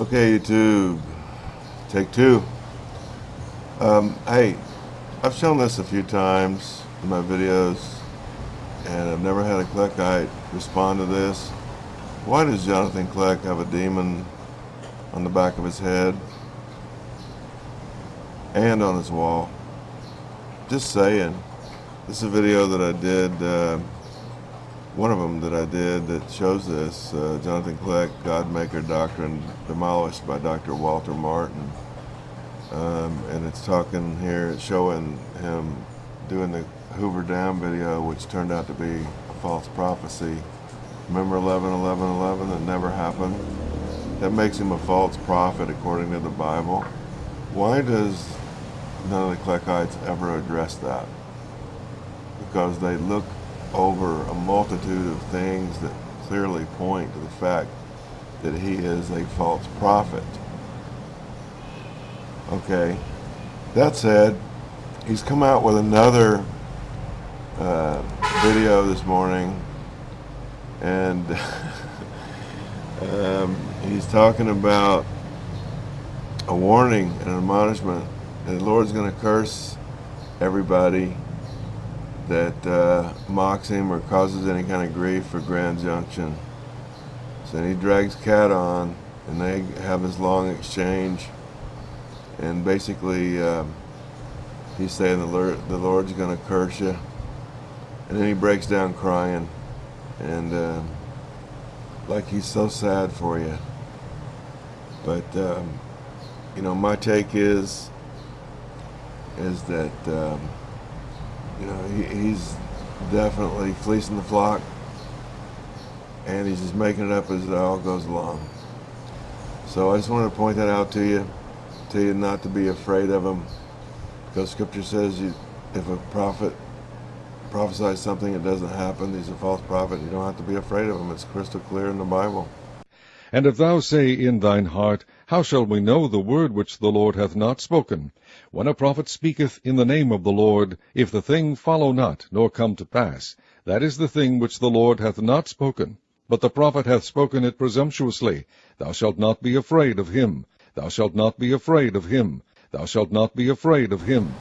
Okay, YouTube, take two. Um, hey, I've shown this a few times in my videos, and I've never had a Kleckite respond to this. Why does Jonathan Kleck have a demon on the back of his head and on his wall? Just saying. This is a video that I did, uh, one of them that I did that shows this, uh, Jonathan Kleck, Godmaker Doctrine, demolished by Dr. Walter Martin. Um, and it's talking here, it's showing him doing the Hoover Dam video, which turned out to be a false prophecy. Remember 11, 11, 11 that never happened? That makes him a false prophet according to the Bible. Why does none of the Kleckites ever address that? Because they look over a multitude of things that clearly point to the fact that he is a false prophet. Okay, that said, he's come out with another uh, video this morning and um, he's talking about a warning and an admonishment and the Lord's going to curse everybody that uh, mocks him or causes any kind of grief for Grand Junction. So he drags Cat on, and they have this long exchange. And basically, um, he's saying the, Lord, the Lord's going to curse you. And then he breaks down crying. And uh, like he's so sad for you. But, um, you know, my take is, is that um, you know, he, he's definitely fleecing the flock, and he's just making it up as it all goes along. So I just wanted to point that out to you, tell you not to be afraid of him, because Scripture says you, if a prophet prophesies something that doesn't happen, he's a false prophet. You don't have to be afraid of him. It's crystal clear in the Bible. And if thou say in thine heart, How shall we know the word which the Lord hath not spoken? When a prophet speaketh in the name of the Lord, if the thing follow not, nor come to pass, that is the thing which the Lord hath not spoken. But the prophet hath spoken it presumptuously. Thou shalt not be afraid of him. Thou shalt not be afraid of him. Thou shalt not be afraid of him.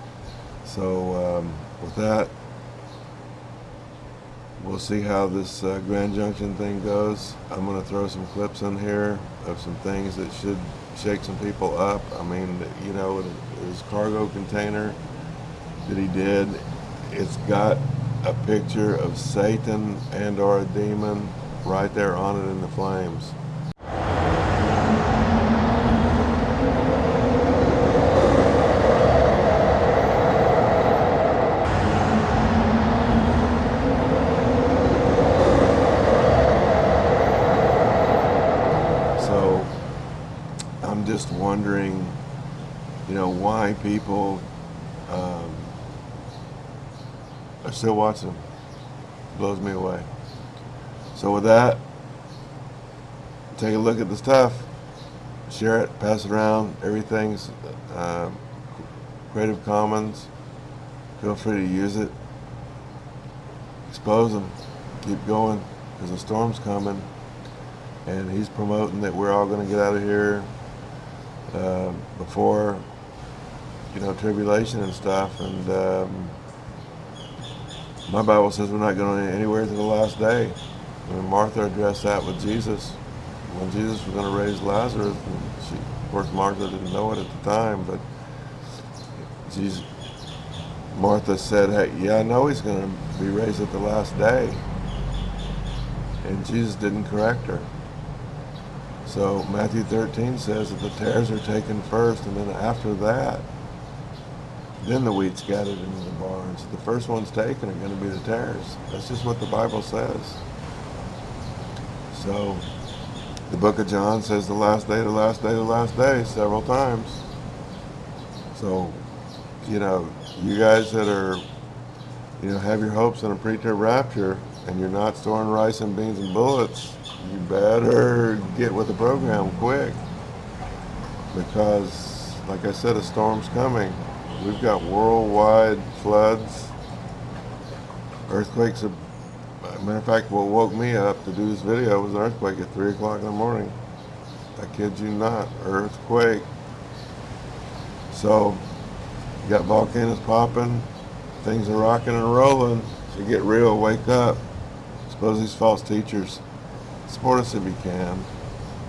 So, um, with that, we'll see how this uh, Grand Junction thing goes. I'm going to throw some clips in here of some things that should shake some people up. I mean, you know, his cargo container that he did, it's got a picture of Satan and or a demon right there on it in the flames. just wondering, you know, why people um, are still watching. Blows me away. So with that, take a look at the stuff, share it, pass it around. Everything's uh, Creative Commons. Feel free to use it. Expose them. Keep going because the storm's coming. And he's promoting that we're all going to get out of here uh, before, you know, tribulation and stuff. And um, my Bible says we're not going anywhere to the last day. When Martha addressed that with Jesus, when Jesus was going to raise Lazarus, she, of course, Martha didn't know it at the time, but Jesus, Martha said, hey, yeah, I know he's going to be raised at the last day. And Jesus didn't correct her. So Matthew 13 says that the tares are taken first, and then after that, then the wheat's gathered into the barns. The first ones taken are going to be the tares. That's just what the Bible says. So the book of John says the last day, the last day, the last day several times. So, you know, you guys that are, you know, have your hopes in a pre-term rapture and you're not storing rice and beans and bullets, you better get with the program quick because like I said a storm's coming we've got worldwide floods earthquakes are, matter of fact what woke me up to do this video was an earthquake at 3 o'clock in the morning I kid you not, earthquake. So, you got volcanoes popping, things are rocking and rolling. So get real, wake up. Suppose these false teachers support us if you can.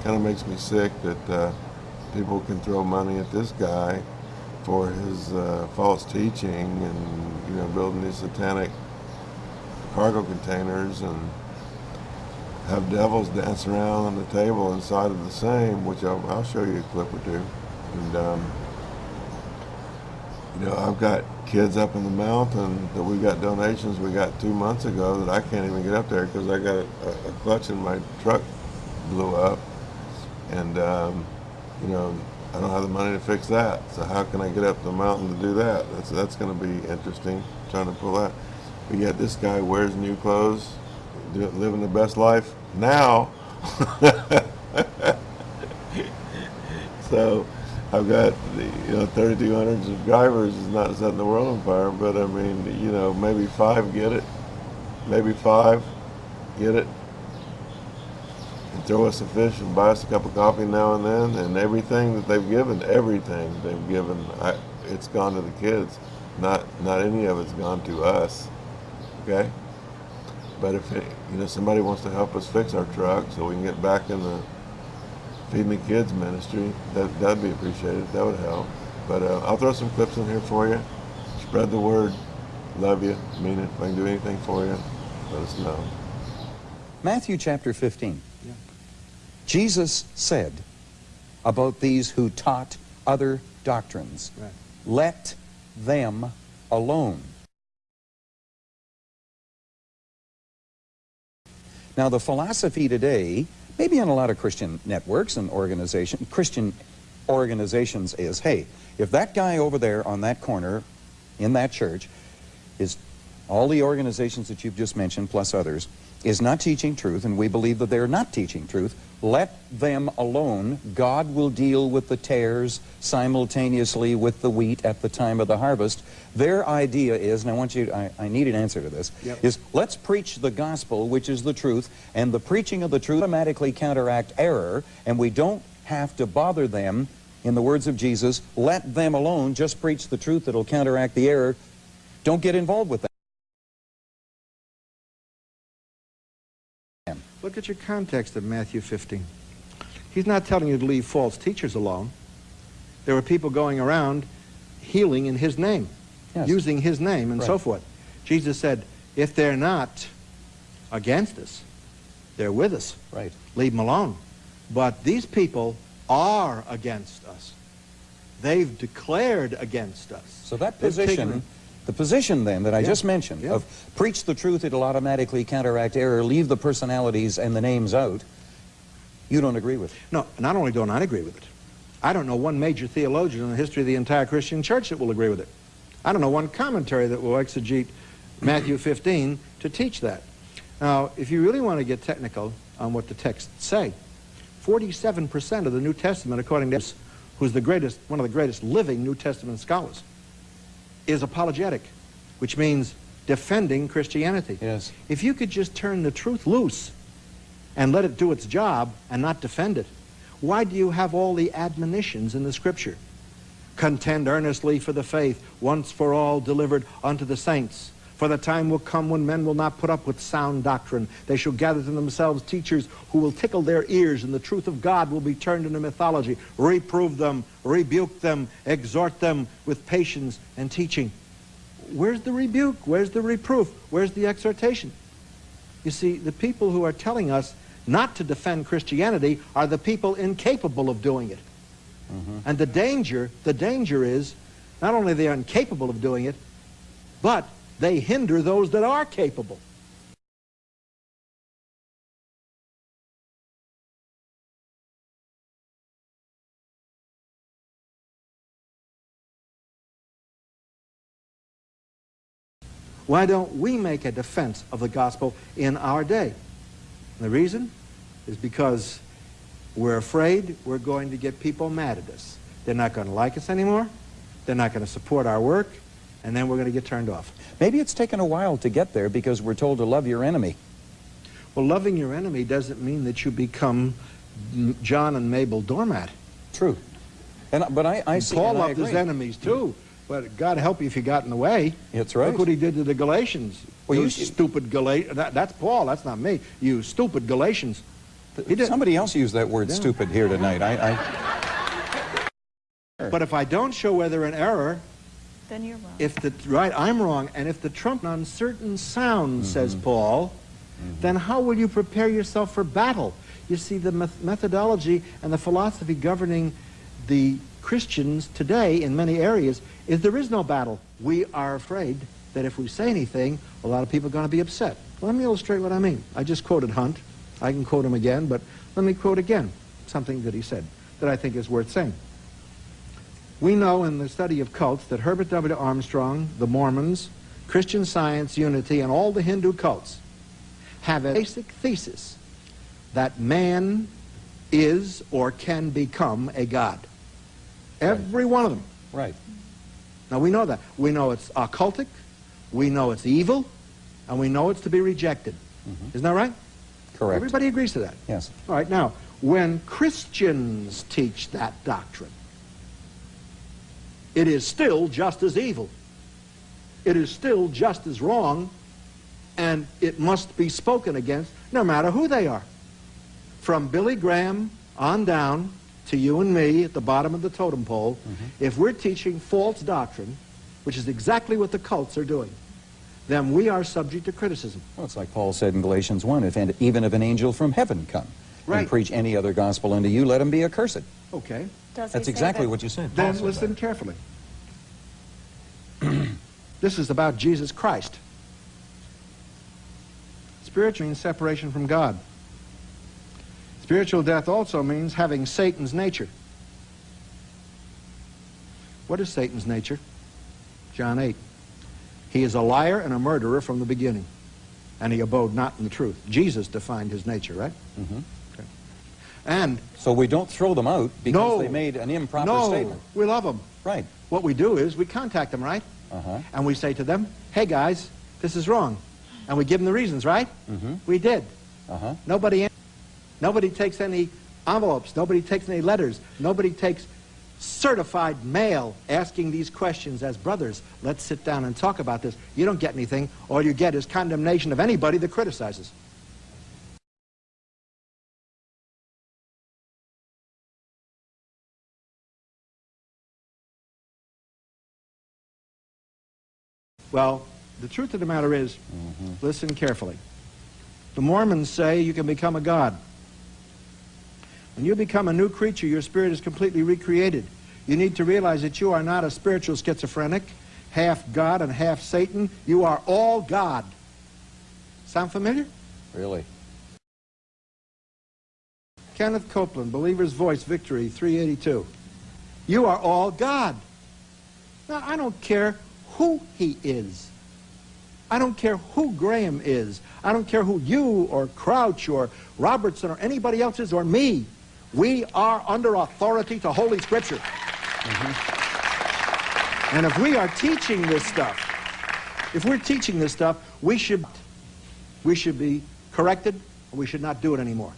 Kind of makes me sick that uh, people can throw money at this guy for his uh, false teaching and you know building these satanic cargo containers and have devils dance around on the table inside of the same, which I'll, I'll show you a clip or two. And um, you know, I've got kids up in the mountain that we got donations we got two months ago that I can't even get up there because I got a, a, clutch in my truck blew up, and um, you know, I don't have the money to fix that. So how can I get up the mountain to do that? That's that's going to be interesting trying to pull that. But yet this guy wears new clothes, living the best life now. so I've got you know 3,200 subscribers is not setting the world on fire, but I mean you know maybe five get it, maybe five get it, throw us a fish and buy us a cup of coffee now and then, and everything that they've given, everything they've given, I, it's gone to the kids. Not not any of it's gone to us. Okay. But if it, you know somebody wants to help us fix our truck so we can get back in the feeding the kids ministry, that that'd be appreciated. That would help. But uh, I'll throw some clips in here for you. Spread the word. Love you. Mean it. If I can do anything for you, let us know. Matthew chapter 15. Jesus said about these who taught other doctrines, right. let them alone. Now, the philosophy today maybe in a lot of Christian networks and organization, Christian organizations is, hey, if that guy over there on that corner in that church is all the organizations that you've just mentioned plus others is not teaching truth and we believe that they're not teaching truth let them alone. God will deal with the tares simultaneously with the wheat at the time of the harvest. Their idea is, and I want you, I, I need an answer to this, yep. is let's preach the gospel, which is the truth, and the preaching of the truth automatically counteract error, and we don't have to bother them, in the words of Jesus, let them alone, just preach the truth that'll counteract the error. Don't get involved with that. Look at your context of Matthew 15. He's not telling you to leave false teachers alone. There were people going around healing in his name, yes. using his name and right. so forth. Jesus said, if they're not against us, they're with us. Right. Leave them alone. But these people are against us. They've declared against us. So that position the position then that I yeah. just mentioned yeah. of preach the truth, it'll automatically counteract error, leave the personalities and the names out, you don't agree with. No, not only don't I agree with it, I don't know one major theologian in the history of the entire Christian church that will agree with it. I don't know one commentary that will exegete Matthew 15 to teach that. Now, if you really want to get technical on what the texts say, 47% of the New Testament, according to who's the greatest, one of the greatest living New Testament scholars, is apologetic, which means defending Christianity. Yes. If you could just turn the truth loose and let it do its job and not defend it, why do you have all the admonitions in the Scripture? Contend earnestly for the faith, once for all delivered unto the saints. For the time will come when men will not put up with sound doctrine. They shall gather to themselves teachers who will tickle their ears, and the truth of God will be turned into mythology. Reprove them, rebuke them, exhort them with patience and teaching. Where's the rebuke? Where's the reproof? Where's the exhortation? You see, the people who are telling us not to defend Christianity are the people incapable of doing it. Mm -hmm. And the danger, the danger is, not only they are incapable of doing it, but they hinder those that are capable. Why don't we make a defense of the gospel in our day? And the reason is because we're afraid we're going to get people mad at us. They're not going to like us anymore. They're not going to support our work and then we're going to get turned off. Maybe it's taken a while to get there because we're told to love your enemy. Well, loving your enemy doesn't mean that you become John and Mabel Doormat. True. And, but I, I see, Paul loved his enemies too. But God help you if you got in the way. That's right. Look what he did to the Galatians. Well, you you- stupid Galatians. That, that's Paul. That's not me. You stupid Galatians. Somebody else used that word Yeah. stupid here tonight. I, I, But if I don't show whether in error, Then you're wrong. if the right, I'm wrong, and if the trump on certain sounds, mm-hmm. says Paul, mm-hmm. then how will you prepare yourself for battle? You see, the meth- methodology and the philosophy governing the Christians today in many areas is there is no battle. We are afraid that if we say anything, a lot of people are going to be upset. Let me illustrate what I mean. I just quoted Hunt. I can quote him again, but let me quote again something that he said that I think is worth saying. We know in the study of cults that Herbert W. Armstrong, the Mormons, Christian Science, Unity, and all the Hindu cults have a basic thesis that man is or can become a god. Every one of them. right. Now we know that. We know it's occultic, we know it's evil, and we know it's to be rejected. Mm-hmm. Isn't that right? Correct. Everybody agrees to that. Yes. All right, now, when Christians teach that doctrine, it is still just as evil. It is still just as wrong, and it must be spoken against no matter who they are. From Billy Graham on down to you and me at the bottom of the totem pole, mm-hmm. if we're teaching false doctrine, which is exactly what the cults are doing, then we are subject to criticism. Well, it's like Paul said in Galatians 1, if and even if an angel from heaven come Right. and preach any other gospel unto you, let him be accursed. Okay. Does he That's say exactly that- what you said. Then Paul said listen carefully. this is about Jesus Christ. Spiritual means separation from God. Spiritual death also means having Satan's nature. What is Satan's nature? John 8. He is a liar and a murderer from the beginning, and he abode not in the truth. Jesus defined his nature, right? Mhm. Okay. And. So we don't throw them out because no, they made an improper no, statement. we love them. Right. What we do is we contact them, right? Uh-huh. And we say to them, hey guys, this is wrong. And we give them the reasons, right? Mm-hmm. We did. Uh-huh. Nobody, nobody takes any envelopes. Nobody takes any letters. Nobody takes certified mail asking these questions as brothers. Let's sit down and talk about this. You don't get anything. All you get is condemnation of anybody that criticizes. Well, the truth of the matter is, mm-hmm. listen carefully. The Mormons say you can become a god. When you become a new creature, your spirit is completely recreated. You need to realize that you are not a spiritual schizophrenic, half God and half Satan. You are all God. Sound familiar? Really. Kenneth Copeland, Believer's Voice, Victory, 382. You are all God. Now, I don't care who he is. I don't care who Graham is. I don't care who you or Crouch or Robertson or anybody else is or me. We are under authority to Holy Scripture. Mm-hmm. And if we are teaching this stuff, if we're teaching this stuff, we should, we should be corrected, and we should not do it anymore.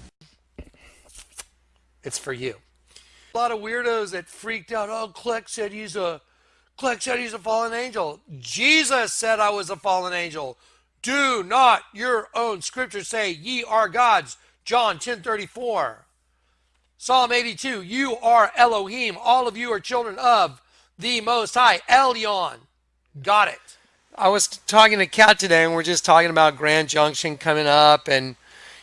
It's for you. A lot of weirdos that freaked out. Oh, Kleck said he's a Kleck said he's a fallen angel. Jesus said I was a fallen angel. Do not your own scriptures say ye are gods. John 10:34. Psalm 82. You are Elohim. All of you are children of the Most High. Elyon. Got it. I was talking to Kat today, and we're just talking about Grand Junction coming up, and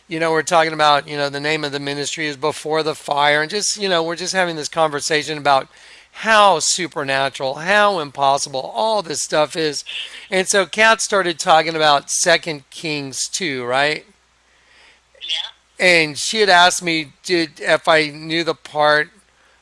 you know, we're talking about, you know, the name of the ministry is Before the Fire, and just, you know, we're just having this conversation about how supernatural, how impossible all this stuff is. And so Kat started talking about Second Kings 2, right? Yeah. And she had asked me did if I knew the part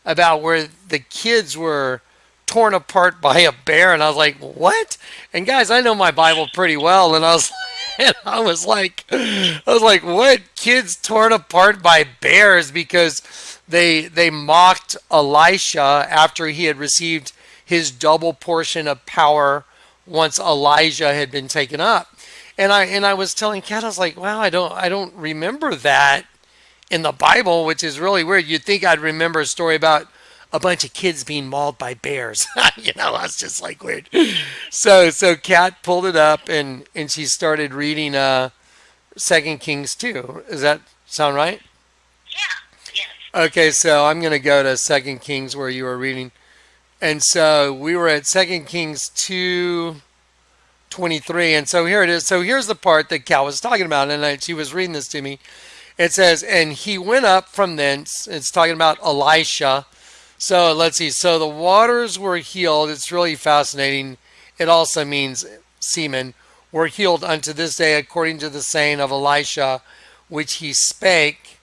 about where the kids were torn apart by a bear, and I was like, "What?" And guys, I know my Bible pretty well, and I was, and I was like, I was like, "What? Kids torn apart by bears because they they mocked Elisha after he had received his double portion of power once Elijah had been taken up." And I and I was telling Kat, I was like, "Wow, I don't I don't remember that." in the Bible, which is really weird. You'd think I'd remember a story about a bunch of kids being mauled by bears. you know, that's just like weird. So so Kat pulled it up and and she started reading uh Second Kings two. Does that sound right? Yeah. Okay, so I'm gonna go to Second Kings where you were reading. And so we were at Second Kings two 23. And so here it is. So here's the part that Cal was talking about, and I, she was reading this to me. It says, And he went up from thence. It's talking about Elisha. So let's see. So the waters were healed. It's really fascinating. It also means semen were healed unto this day according to the saying of Elisha, which he spake.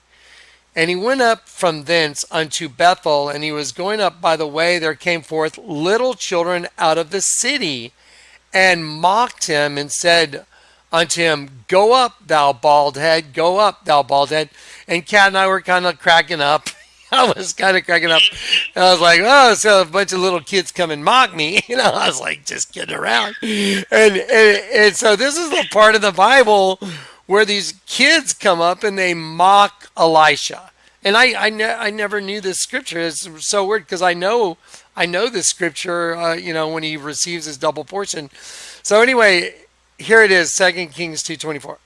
And he went up from thence unto Bethel, and he was going up by the way. There came forth little children out of the city and mocked him and said unto him, Go up, thou bald head, go up, thou bald head. And Kat and I were kind of cracking up. I was kind of cracking up. And I was like, oh, so a bunch of little kids come and mock me. You know, I was like, just kidding around. And, and, and so this is the part of the Bible where these kids come up and they mock Elisha. And I, I, ne- I never knew this scripture. It's so weird because I know I know this scripture. Uh, you know when he receives his double portion. So anyway, here it is, Second Kings two twenty four.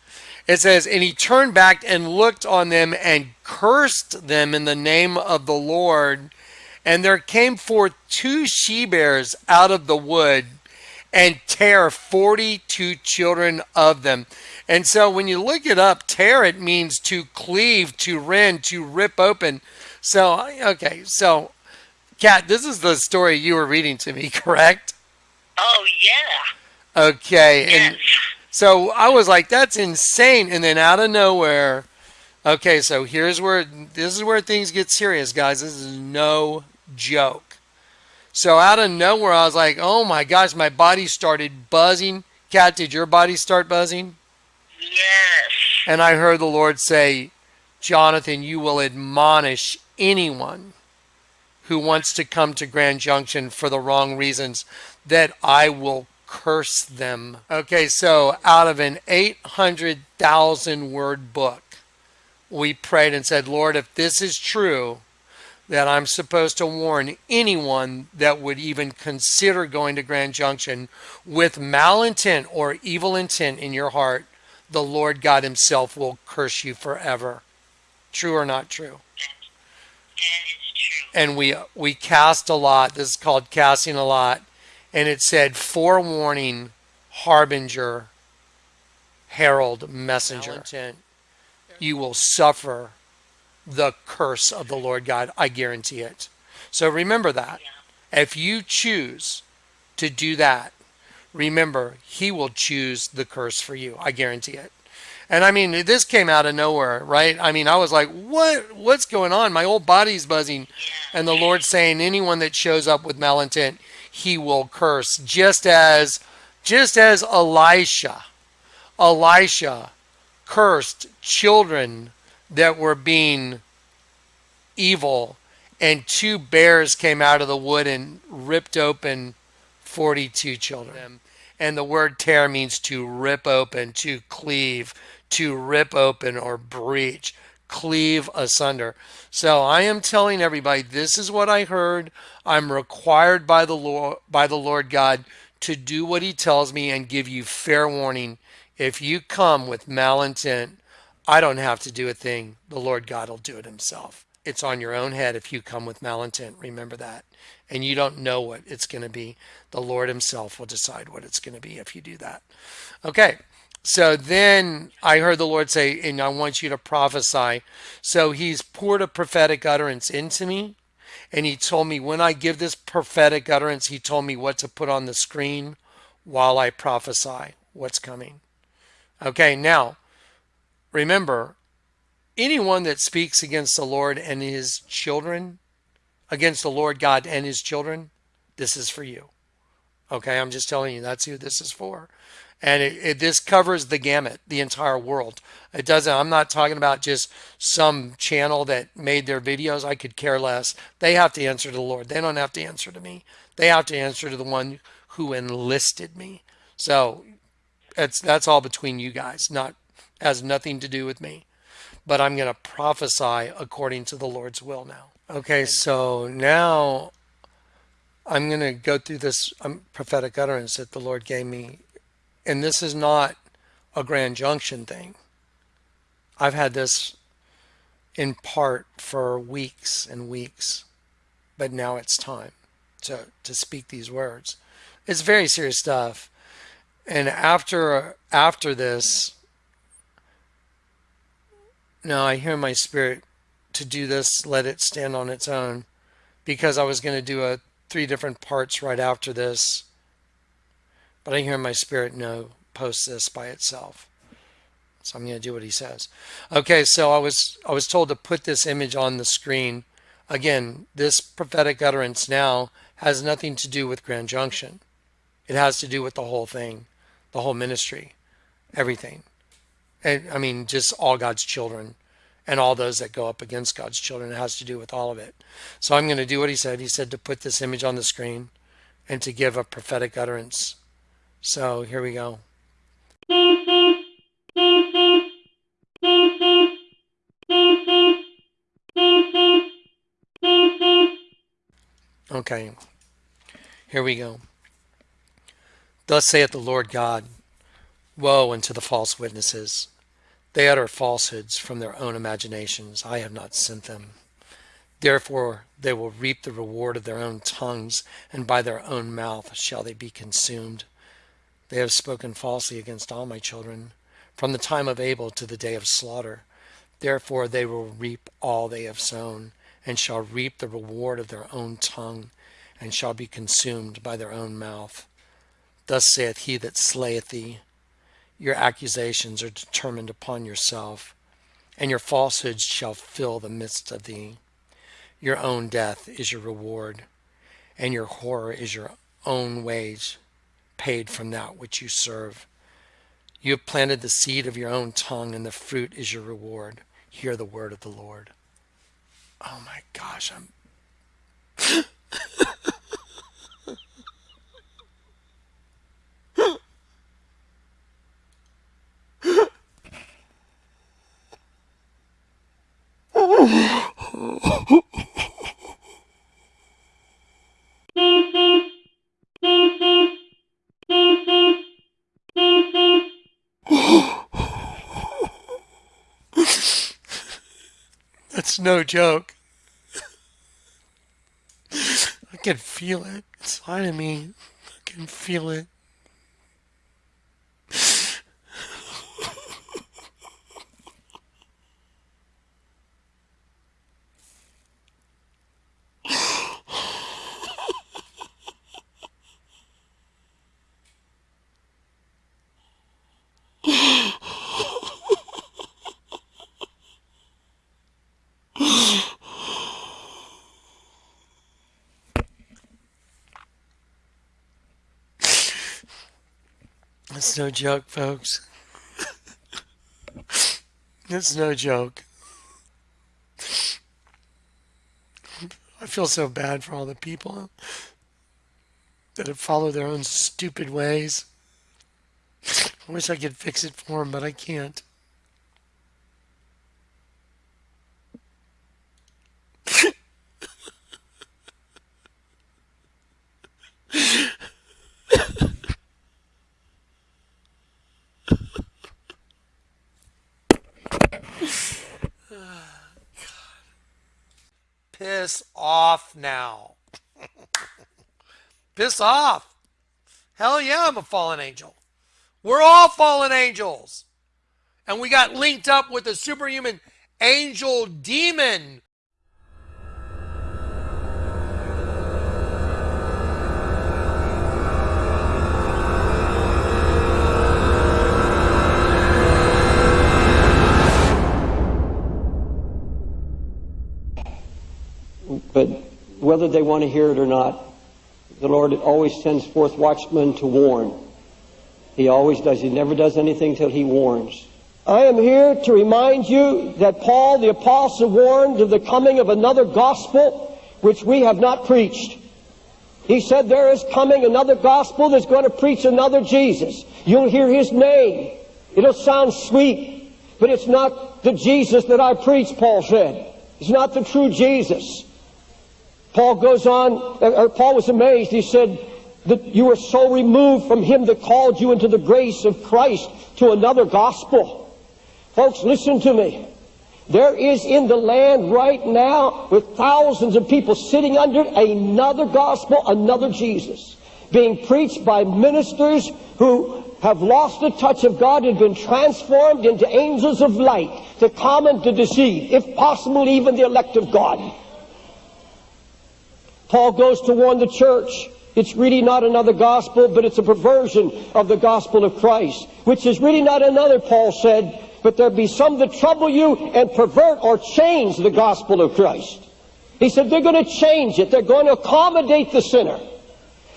It says, and he turned back and looked on them and cursed them in the name of the Lord. And there came forth two she bears out of the wood and tear 42 children of them. And so when you look it up, tear it means to cleave, to rend, to rip open. So, okay, so Kat, this is the story you were reading to me, correct? Oh yeah. Okay, Yes. and so I was like, that's insane. And then out of nowhere, okay, so here's where this is where things get serious, guys. This is no joke. So out of nowhere, I was like, oh my gosh, my body started buzzing. Kat, did your body start buzzing? Yes. And I heard the Lord say, Jonathan, you will admonish anyone who wants to come to Grand Junction for the wrong reasons, that I will curse them. Okay, so out of an 800,000 word book, we prayed and said, Lord, if this is true, that I'm supposed to warn anyone that would even consider going to Grand Junction with malintent or evil intent in your heart, the Lord God Himself will curse you forever. True or not true? That true. And we we cast a lot. This is called casting a lot, and it said forewarning, harbinger, herald, messenger. You will suffer the curse of the Lord God. I guarantee it. So remember that. If you choose to do that, remember He will choose the curse for you. I guarantee it. And I mean, this came out of nowhere, right? I mean, I was like, "What? What's going on? My whole body's buzzing." And the Lord's saying, "Anyone that shows up with malintent, He will curse." Just as, just as Elisha, Elisha cursed children that were being evil, and two bears came out of the wood and ripped open 42 children. And the word tear means to rip open, to cleave, to rip open or breach, cleave asunder. So I am telling everybody this is what I heard. I'm required by the Lord by the Lord God to do what he tells me and give you fair warning. If you come with malintent, I don't have to do a thing. The Lord God will do it himself. It's on your own head if you come with malintent. Remember that. And you don't know what it's going to be. The Lord himself will decide what it's going to be if you do that. Okay. So then I heard the Lord say, and I want you to prophesy. So he's poured a prophetic utterance into me. And he told me when I give this prophetic utterance, he told me what to put on the screen while I prophesy what's coming. Okay, now remember, anyone that speaks against the Lord and his children, against the Lord God and his children, this is for you. Okay, I'm just telling you that's who this is for. And it, it, this covers the gamut, the entire world. It doesn't, I'm not talking about just some channel that made their videos. I could care less. They have to answer to the Lord. They don't have to answer to me. They have to answer to the one who enlisted me. So it's that's all between you guys, not has nothing to do with me. But I'm going to prophesy according to the Lord's will now. Okay, so now I'm going to go through this um, prophetic utterance that the Lord gave me. And this is not a grand junction thing. I've had this in part for weeks and weeks, but now it's time to, to speak these words. It's very serious stuff. And after after this, now I hear my spirit to do this, let it stand on its own, because I was going to do a three different parts right after this. But I hear my spirit no, post this by itself. So I'm going to do what he says. Okay, so I was I was told to put this image on the screen. Again, this prophetic utterance now has nothing to do with Grand Junction. It has to do with the whole thing, the whole ministry, everything. And I mean, just all God's children and all those that go up against God's children. It has to do with all of it. So I'm going to do what he said. He said to put this image on the screen and to give a prophetic utterance. So here we go. Okay, here we go. Thus saith the Lord God Woe unto the false witnesses! They utter falsehoods from their own imaginations. I have not sent them. Therefore they will reap the reward of their own tongues, and by their own mouth shall they be consumed. They have spoken falsely against all my children, from the time of Abel to the day of slaughter. Therefore they will reap all they have sown and shall reap the reward of their own tongue, and shall be consumed by their own mouth. Thus saith he that slayeth thee, Your accusations are determined upon yourself, and your falsehoods shall fill the midst of thee. Your own death is your reward, and your horror is your own wage, paid from that which you serve. You have planted the seed of your own tongue, and the fruit is your reward. Hear the word of the Lord. Oh my gosh, I'm. That's no joke. I can feel it inside of me. I can feel it. No joke, folks. That's no joke. I feel so bad for all the people that have followed their own stupid ways. I wish I could fix it for them, but I can't. Piss off now. Piss off. Hell yeah, I'm a fallen angel. We're all fallen angels. And we got linked up with a superhuman angel demon but whether they want to hear it or not, the Lord always sends forth watchmen to warn. He always does. He never does anything till he warns. I am here to remind you that Paul the apostle warned of the coming of another gospel which we have not preached. He said there is coming another gospel that's going to preach another Jesus. You'll hear his name. It'll sound sweet. But it's not the Jesus that I preach, Paul said. It's not the true Jesus. Paul goes on, or Paul was amazed. He said that you were so removed from him that called you into the grace of Christ to another gospel. Folks, listen to me. There is in the land right now with thousands of people sitting under another gospel, another Jesus, being preached by ministers who have lost the touch of God and been transformed into angels of light to come and to deceive, if possible, even the elect of God. Paul goes to warn the church. It's really not another gospel, but it's a perversion of the gospel of Christ, which is really not another, Paul said, but there be some that trouble you and pervert or change the gospel of Christ. He said they're going to change it. They're going to accommodate the sinner.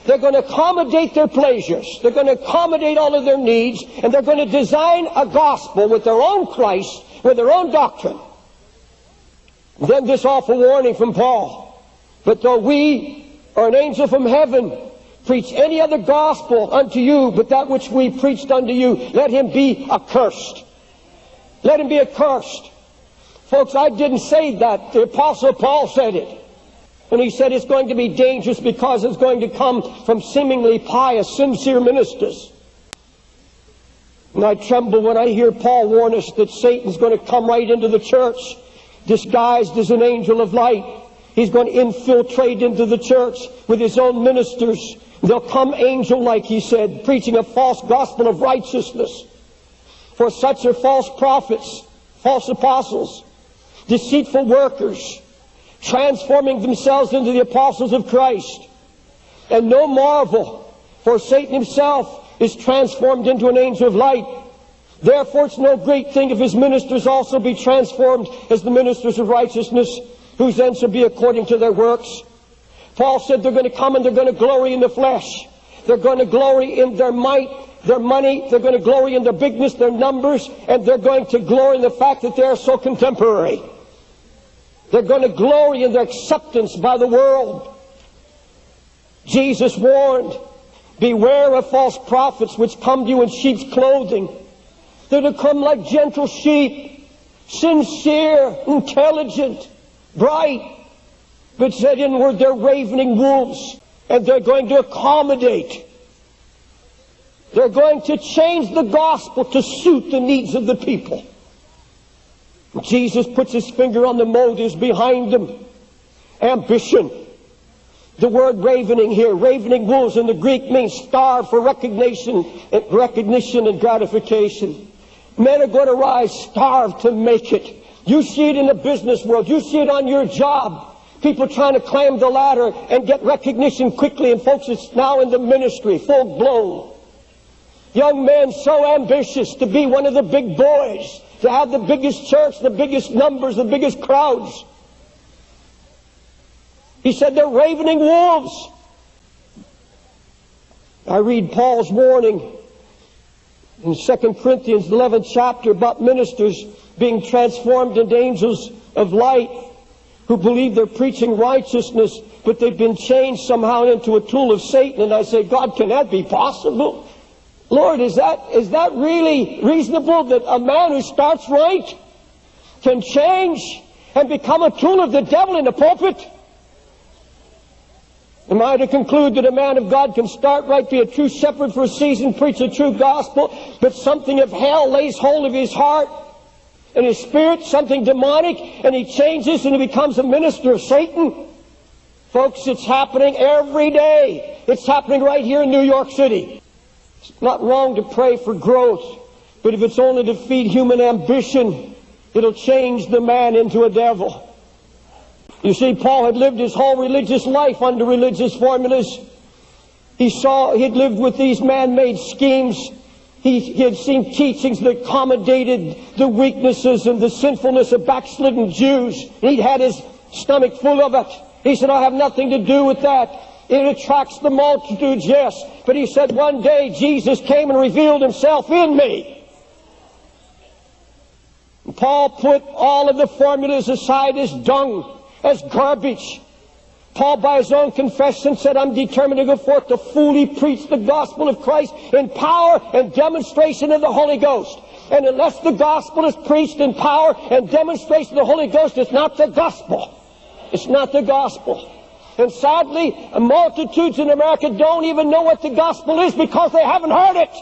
They're going to accommodate their pleasures. They're going to accommodate all of their needs, and they're going to design a gospel with their own Christ, with their own doctrine. then this awful warning from Paul. But though we or an angel from heaven preach any other gospel unto you but that which we preached unto you, let him be accursed. Let him be accursed. Folks, I didn't say that. The Apostle Paul said it. And he said it's going to be dangerous because it's going to come from seemingly pious, sincere ministers. And I tremble when I hear Paul warn us that Satan's going to come right into the church, disguised as an angel of light. He's going to infiltrate into the church with his own ministers. They'll come angel-like, he said, preaching a false gospel of righteousness. For such are false prophets, false apostles, deceitful workers, transforming themselves into the apostles of Christ. And no marvel, for Satan himself is transformed into an angel of light. Therefore, it's no great thing if his ministers also be transformed as the ministers of righteousness, whose ends shall be according to their works. Paul said they're going to come and they're going to glory in the flesh. They're going to glory in their might their money, they're going to glory in their bigness, their numbers, and they're going to glory in the fact that they're so contemporary. They're going to glory in their acceptance by the world. Jesus warned, beware of false prophets which come to you in sheep's clothing. They're going to come like gentle sheep, sincere, intelligent, bright, but said inward they're ravening wolves, and they're going to accommodate they're going to change the gospel to suit the needs of the people. Jesus puts his finger on the motives behind them. Ambition. The word ravening here, ravening wolves in the Greek means starve for recognition and recognition and gratification. Men are going to rise starve to make it. You see it in the business world. You see it on your job. People trying to climb the ladder and get recognition quickly. And folks, it's now in the ministry, full blown. Young men so ambitious to be one of the big boys, to have the biggest church, the biggest numbers, the biggest crowds. He said they're ravening wolves. I read Paul's warning in 2 Corinthians 11 chapter about ministers being transformed into angels of light who believe they're preaching righteousness, but they've been changed somehow into a tool of Satan. And I say, God, can that be possible? Lord, is that, is that really reasonable that a man who starts right can change and become a tool of the devil in the pulpit? Am I to conclude that a man of God can start right, be a true shepherd for a season, preach a true gospel, but something of hell lays hold of his heart and his spirit, something demonic, and he changes and he becomes a minister of Satan? Folks, it's happening every day. It's happening right here in New York City. It's not wrong to pray for growth, but if it's only to feed human ambition, it'll change the man into a devil. You see, Paul had lived his whole religious life under religious formulas. He saw, he'd lived with these man-made schemes. He, he, had seen teachings that accommodated the weaknesses and the sinfulness of backslidden Jews. He'd had his stomach full of it. He said, I have nothing to do with that. It attracts the multitudes, yes. But he said, one day Jesus came and revealed himself in me. Paul put all of the formulas aside as dung, as garbage. Paul, by his own confession, said, I'm determined to go forth to fully preach the gospel of Christ in power and demonstration of the Holy Ghost. And unless the gospel is preached in power and demonstration of the Holy Ghost, it's not the gospel. It's not the gospel. And sadly, multitudes in America don't even know what the gospel is because they haven't heard it.